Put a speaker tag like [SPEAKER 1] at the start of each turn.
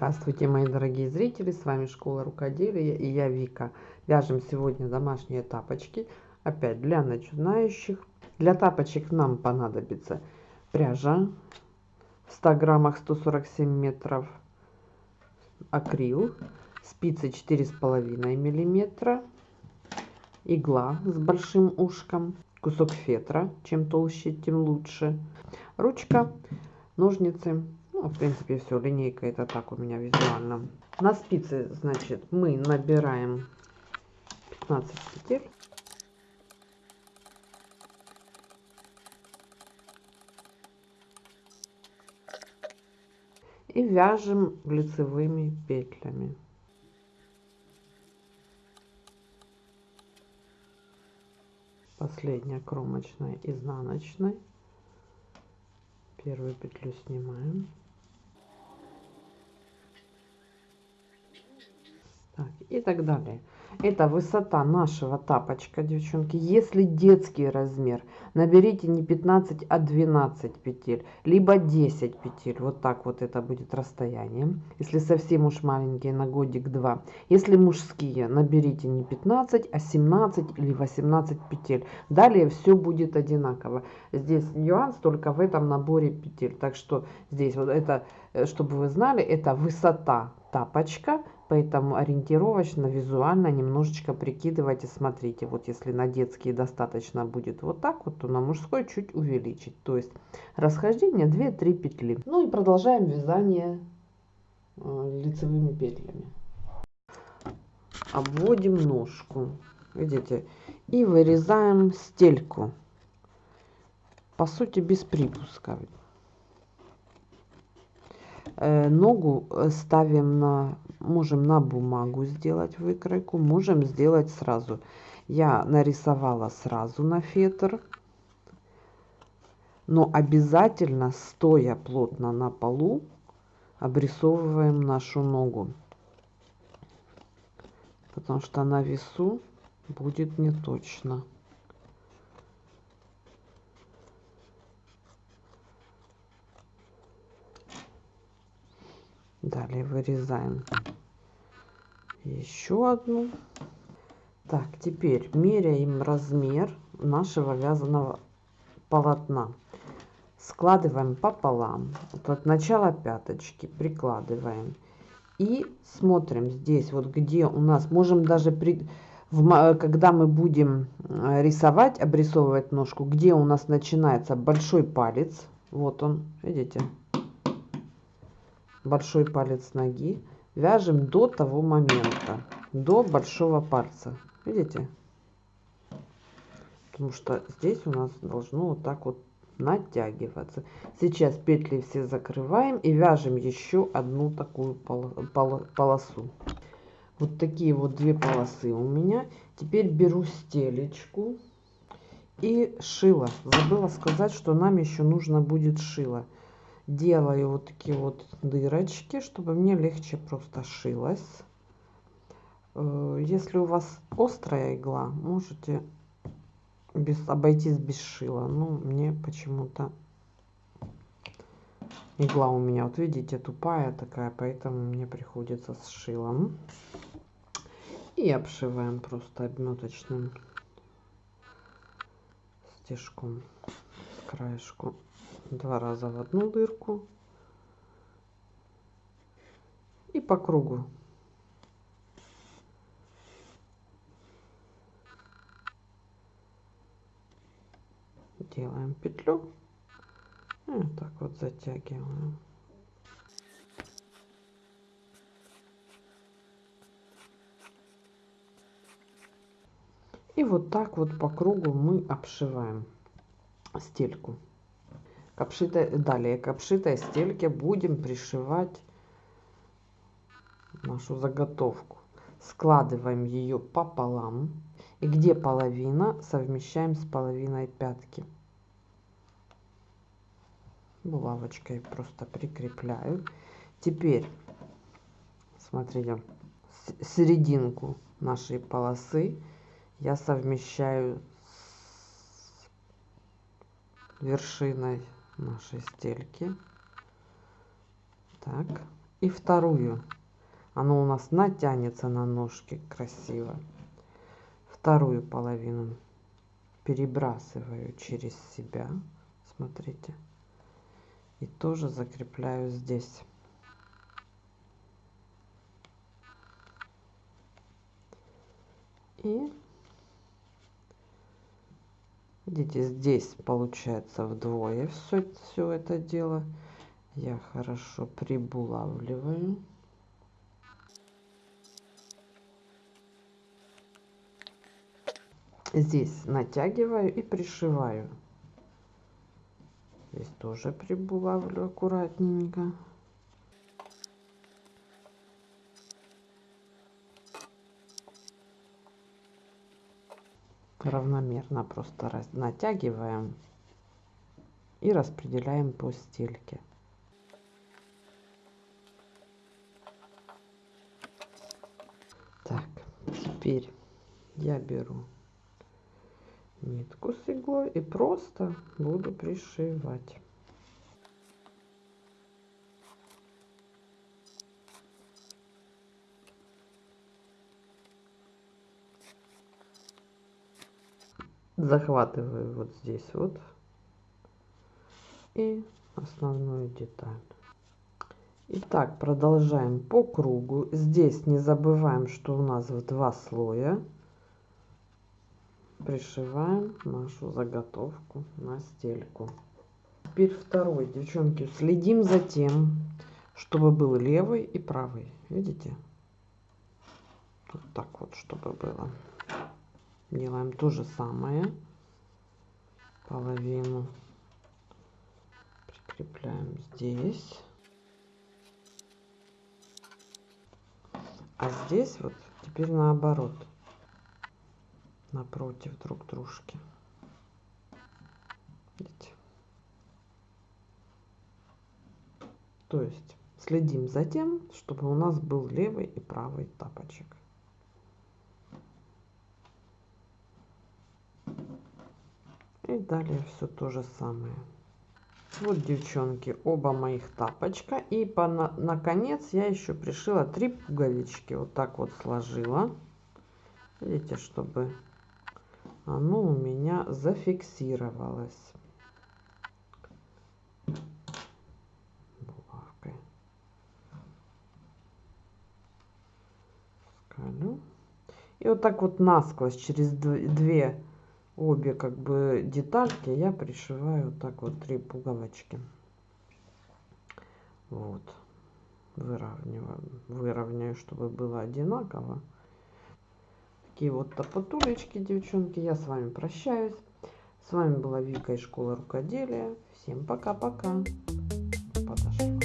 [SPEAKER 1] Здравствуйте, мои дорогие зрители! С вами Школа Рукоделия и я Вика. Вяжем сегодня домашние тапочки, опять для начинающих. Для тапочек нам понадобится пряжа в 100 граммах 147 метров, акрил, спицы 4,5 миллиметра, игла с большим ушком, кусок фетра, чем толще, тем лучше, ручка, ножницы ну, в принципе, все, линейка это так у меня визуально. На спицы, значит, мы набираем 15 петель. И вяжем лицевыми петлями. Последняя кромочная изнаночной. Первую петлю снимаем. Так, и так далее. Это высота нашего тапочка, девчонки. Если детский размер, наберите не 15, а 12 петель, либо 10 петель. Вот так вот это будет расстояние. Если совсем уж маленькие, на годик-два. Если мужские, наберите не 15, а 17 или 18 петель. Далее все будет одинаково. Здесь нюанс только в этом наборе петель. Так что здесь вот это, э, чтобы вы знали, это высота тапочка Поэтому ориентировочно, визуально немножечко прикидывайте, смотрите. Вот если на детские достаточно будет вот так вот, то на мужской чуть увеличить. То есть расхождение 2-3 петли. Ну и продолжаем вязание э, лицевыми петлями. Обводим ножку, видите, и вырезаем стельку. По сути без припуска. Э, ногу э, ставим на можем на бумагу сделать выкройку можем сделать сразу. Я нарисовала сразу на фетр но обязательно стоя плотно на полу обрисовываем нашу ногу. Потому что на весу будет не далее вырезаем еще одну. Так теперь меряем размер нашего вязаного полотна. Складываем пополам. Вот от начала пяточки прикладываем. И смотрим здесь вот где у нас можем даже при в, когда мы будем э, рисовать обрисовывать ножку где у нас начинается большой палец. Вот он видите большой палец ноги вяжем до того момента до большого пальца видите? Потому что здесь у нас должно вот так вот натягиваться. Сейчас петли все закрываем и вяжем еще одну такую полосу. Вот такие вот две полосы у меня. Теперь беру стелечку и шила забыла сказать что нам еще нужно будет шило делаю вот такие вот дырочки, чтобы мне легче просто шилось. Э, если у вас острая игла, можете без, обойтись без шила. Ну, мне почему-то игла у меня, вот видите, тупая такая, поэтому мне приходится с шилом. И обшиваем просто обметочным стежком с краешку два раза в одну дырку. И по кругу. Делаем петлю. И вот так вот затягиваем. И вот так вот по кругу мы обшиваем стельку к далее к стельке будем пришивать нашу заготовку. Складываем ее пополам. И где половина, совмещаем с половиной пятки. Булавочкой просто прикрепляю. Теперь, смотрите, серединку нашей полосы я совмещаю с вершиной нашей стельки. Так, и вторую. Оно у нас натянется на ножки красиво. Вторую половину перебрасываю через себя. Смотрите. И тоже закрепляю здесь. И видите, здесь получается вдвое все, все это дело. Я хорошо прибулавливаю. Здесь натягиваю и пришиваю. Здесь тоже прибулавлю аккуратненько. Равномерно просто раз натягиваем и распределяем по стельке. Так, теперь я беру нитку с иглой и просто буду пришивать. Захватываю вот здесь вот и основную деталь. Итак, продолжаем по кругу. Здесь не забываем, что у нас в два слоя. Пришиваем нашу заготовку на стельку. Теперь второй, девчонки, следим за тем, чтобы был левый и правый. Видите? Вот так вот, чтобы было делаем то же самое. Половину прикрепляем здесь. А здесь вот теперь наоборот. Напротив друг дружки. То есть следим за тем чтобы у нас был левый и правый тапочек И далее все то же самое. Вот, девчонки, оба моих тапочка. И по, на, наконец я еще пришила три пуговички. Вот так вот сложила. Видите, чтобы оно у меня зафиксировалось. Булавкой. Скалю. И вот так вот насквозь через две обе как бы детальки я пришиваю так вот три пуговочки. Вот. Выравниваю выровняю чтобы было одинаково. Такие вот топотулечки девчонки я с вами прощаюсь. С вами была вика из школы рукоделия. Всем пока пока подошла